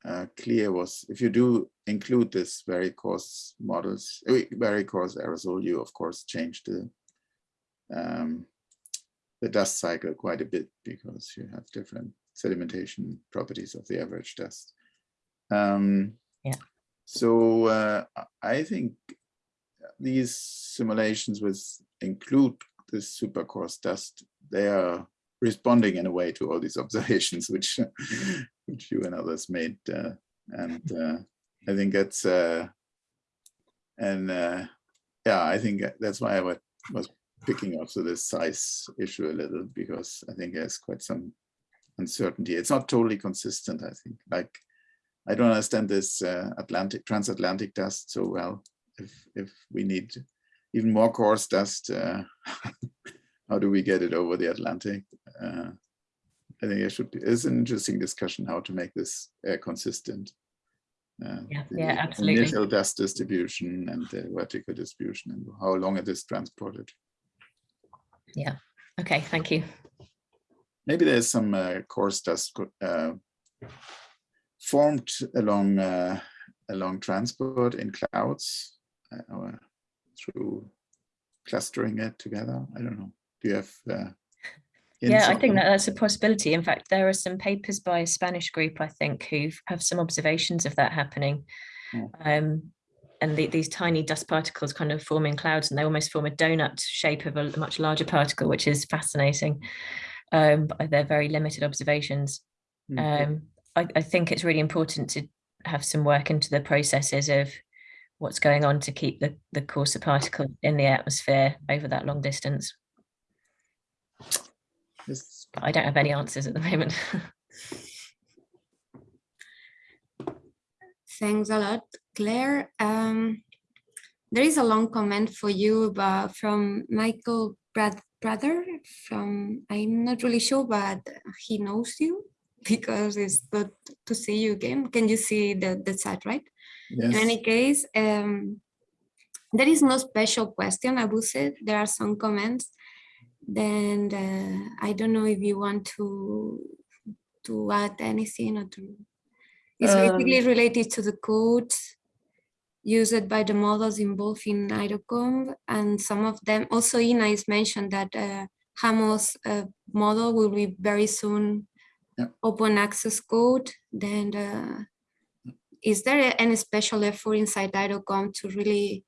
uh, clear was if you do include this very coarse models, uh, very coarse aerosol, you of course change the um, the dust cycle quite a bit because you have different sedimentation properties of the average dust. Um, Yeah. So uh, I think these simulations with include this super coarse dust, they are responding in a way to all these observations which which you and others made uh, and uh, I think that's uh, and uh, yeah I think that's why I wa- was picking up to this size issue a little because I think there's quite some uncertainty it's not totally consistent I think like I don't understand this uh, Atlantic transatlantic dust so well if if we need even more coarse dust uh, how do we get it over the Atlantic? Uh, I think it should be, it's an interesting discussion how to make this uh, consistent. Uh, Yeah, the yeah, absolutely. Initial dust distribution and the vertical distribution and how long it is transported. Yeah. Okay, thank you. Maybe there's some uh, coarse dust uh, formed along uh, along transport in clouds uh, or through clustering it together. I don't know. Do you have? Uh, Yeah, I think that that's a possibility. In fact, there are some papers by a Spanish group, I think, who have some observations of that happening. Oh. Um, and the, these tiny dust particles kind of form in clouds and they almost form a donut shape of a much larger particle, which is fascinating. Um, but they're very limited observations. Mhm. Um, I, I think it's really important to have some work into the processes of what's going on to keep the, the coarser particle in the atmosphere over that long distance. Yes. But I don't have any answers at the moment. Thanks a lot. Claire. Um, there is a long comment for you about, from Michael Brad, Brother from, I'm not really sure, but he knows you because it's good to see you again. Can you see the, the chat, right? Yes. In any case, um, there is no special question, I would say. There are some comments. Then uh, I don't know if you want to to add anything or to. It's basically related to the codes used by the models involved in AeroCom, and some of them also Ina is mentioned that uh, Hamos uh, model will be very soon Yeah. open access code. Then uh, is there any special effort inside AeroCom to really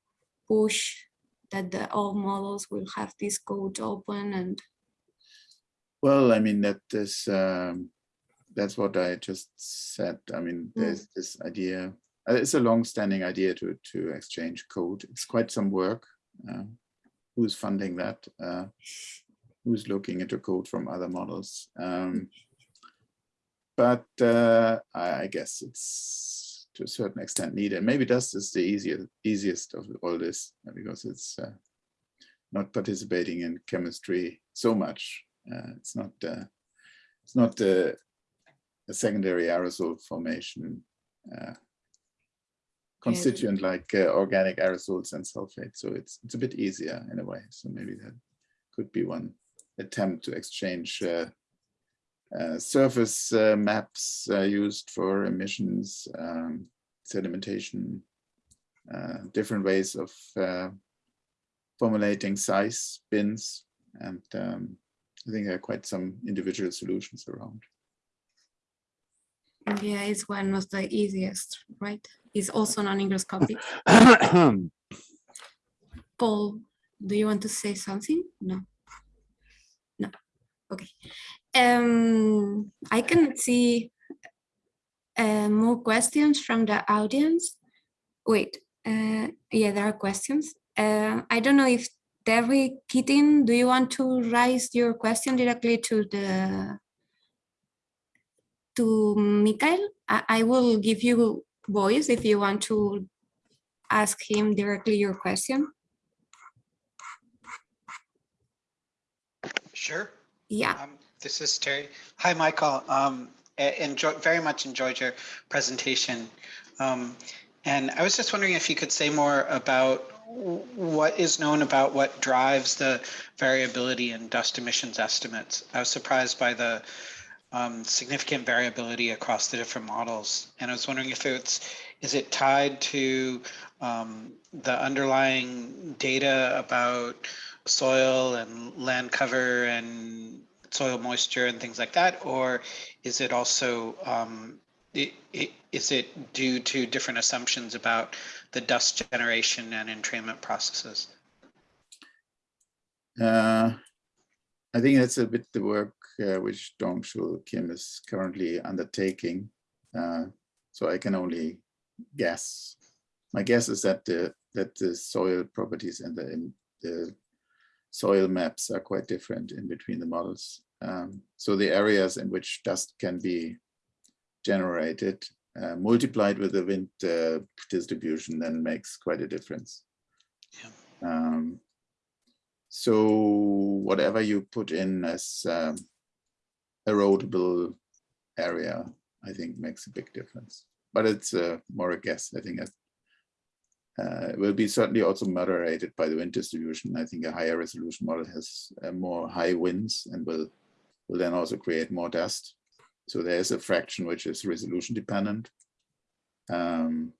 push that the all models will have this code open and Well, I mean, that is, um, that's what I just said. I mean, Mm. there's this idea, it's a long-standing idea to, to exchange code. It's quite some work. Uh, Who's funding that? Uh, Who's looking into code from other models? Um, But uh, I I guess it's to a certain extent needed. Maybe Dust is the easier, easiest of all this uh, because it's uh, not participating in chemistry so much. Uh, It's not, uh, it's not uh, a secondary aerosol formation constituent like uh, organic aerosols and sulfate. So it's, it's a bit easier in a way. So maybe that could be one attempt to exchange uh, uh, surface uh, maps uh, used for emissions, um, sedimentation, uh, different ways of uh, formulating size bins. And um, I think there are quite some individual solutions around. yeah, it's one of the easiest, right? It's also non-hygroscopic. Paul, do you want to say something? No. No. Okay. Um, I can see uh, more questions from the audience. Wait, uh, yeah, there are questions. Uh, I don't know if Terry Keating, do you want to raise your question directly to the to Mikael? I, I will give you voice if you want to ask him directly your question. Sure. Yeah. Um, this is Terry. Hi, Michael. Um, enjoy, very much enjoyed your presentation. Um, and I was just wondering if you could say more about what is known about what drives the variability in dust emissions estimates. I was surprised by the um, significant variability across the different models. And I was wondering if it's, is it tied to um, the underlying data about soil and land cover and soil moisture and things like that? Or is it also, um, i- i- is it due to different assumptions about the dust generation and entrainment processes? Uh, I think that's a bit the work uh, which Dongchul Kim is currently undertaking. Uh, so I can only guess. My guess is that the that the soil properties and the in- the soil maps are quite different in between the models. Um, so the areas in which dust can be generated uh, multiplied with the wind uh, distribution then makes quite a difference. Yeah. Um, so whatever you put in as um, erodible area, I think makes a big difference. But it's uh, more a guess. I think uh, it will be certainly also moderated by the wind distribution. I think a higher resolution model has uh, more high winds and will will then also create more dust. So there is a fraction which is resolution dependent. Um,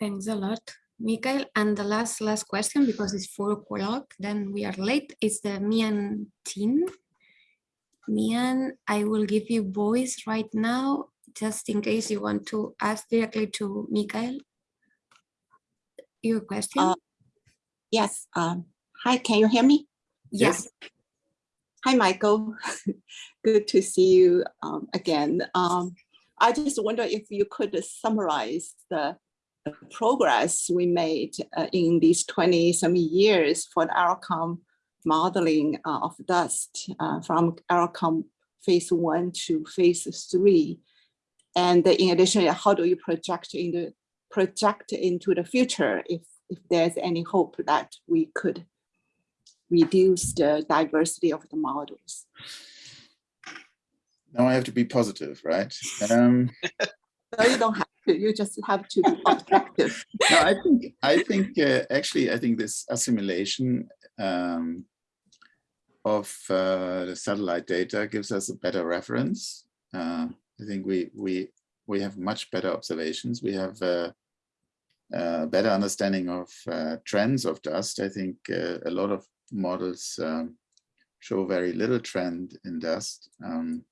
Thanks a lot, Mikael. And the last last question, because it's four o'clock, then we are late, is the Mian Chin. Mian, I will give you voice right now, just in case you want to ask directly to Mikael. Your question? Uh, Yes, um, hi, can you hear me? Yes. Hi, Michael. Good to see you um, again. Um, I just wonder if you could summarize the progress we made uh, in these 20 some years for the AeroCom modeling uh, of dust uh, from AeroCom phase one to phase three. And in addition, how do you project into project into the future if if there's any hope that we could reduce the diversity of the models? Now I have to be positive, right? Um, No, you don't have You just have to be objective. no, I think I think uh, actually I think this assimilation um, of uh, the satellite data gives us a better reference. Uh, I think we we we have much better observations. We have uh, a better understanding of uh, trends of dust. I think uh, a lot of models um, show very little trend in dust. Um,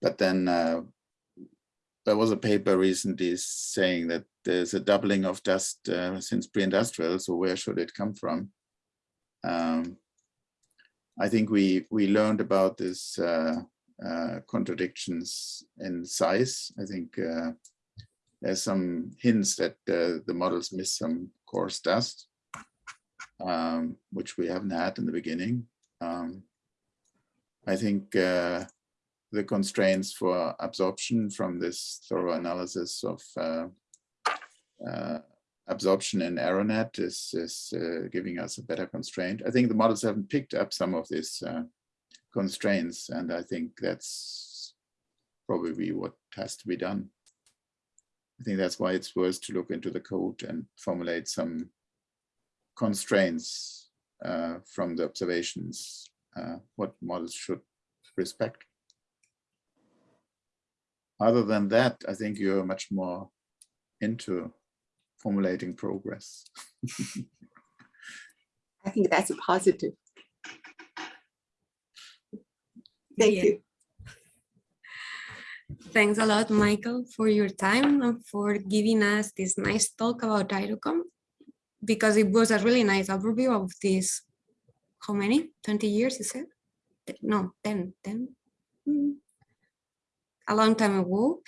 but then uh, there was a paper recently saying that there's a doubling of dust uh, since pre-industrial. So where should it come from? Um, I think we we learned about this uh, uh, contradictions in size. I think uh, there's some hints that uh, the models miss some coarse dust, um, which we haven't had in the beginning. Um, I think uh, the constraints for absorption from this thorough analysis of uh, uh, absorption in AeroNet is, is uh, giving us a better constraint. I think the models haven't picked up some of these uh, constraints, and I think that's probably what has to be done. I think that's why it's worth to look into the code and formulate some constraints uh, from the observations, uh, what models should respect. Other than that, I think you're much more into formulating progress. I think that's a positive. Thank Yeah. you. Thanks a lot, Michael, for your time and for giving us this nice talk about AeroCom, because it was a really nice overview of this, how many, 20 years, you said? No, 10, 10? Hmm. A long time ago.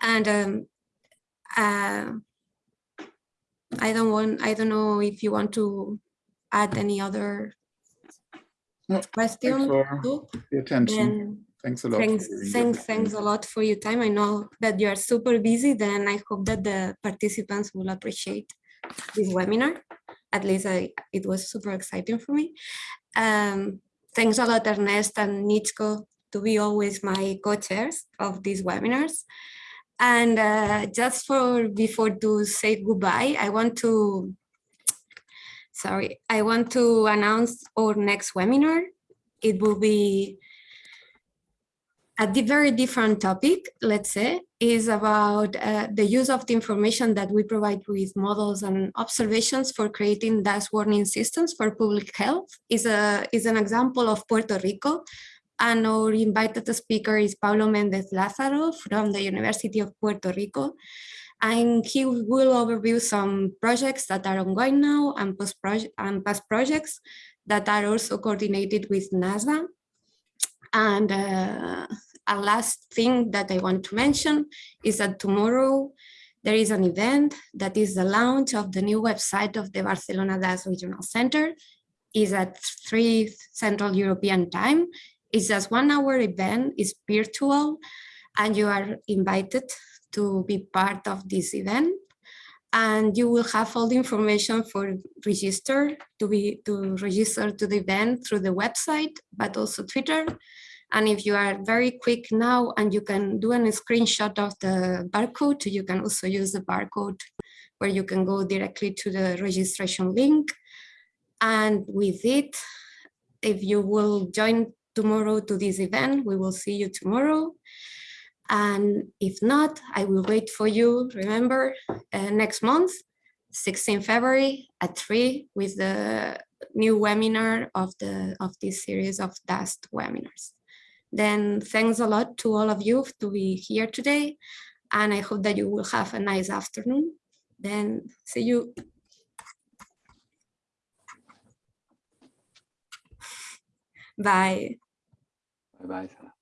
And um, uh, I don't want, I don't know if you want to add any other No, Thanks for the attention. Then Thanks a lot. Thanks, thanks, thanks a lot for your time. I know that you are super busy, then I hope that the participants will appreciate this webinar. At least I, it was super exciting for me. Um, thanks a lot, Ernest and Nichko, to be always my co-chairs of these webinars. And uh, just for before to say goodbye, I want to, sorry, I want to announce our next webinar. It will be a very different topic, let's say, is about uh, the use of the information that we provide with models and observations for creating dust warning systems for public health. Is a is an example of Puerto Rico, and our invited speaker is Pablo Mendez Lázaro from the University of Puerto Rico, and he will overview some projects that are ongoing now and project and past projects that are also coordinated with NASA. And uh, a last thing that I want to mention is that tomorrow there is an event that is the launch of the new website of the Barcelona Dust Regional Center. is at 3 Central European Time. It's just one hour event, it's virtual, and you are invited to be part of this event. And you will have all the information for register to be to register to the event through the website, but also Twitter. And if you are very quick now and you can do a screenshot of the barcode, you can also use the barcode where you can go directly to the registration link. And with it, if you will join tomorrow to this event, we will see you tomorrow. And if not, I will wait for you, remember, uh, next month, 16 February at 3 with the new webinar of the of this series of dust webinars. Then thanks a lot to all of you to be here today. And I hope that you will have a nice afternoon. Then see you. Bye. Bye bye.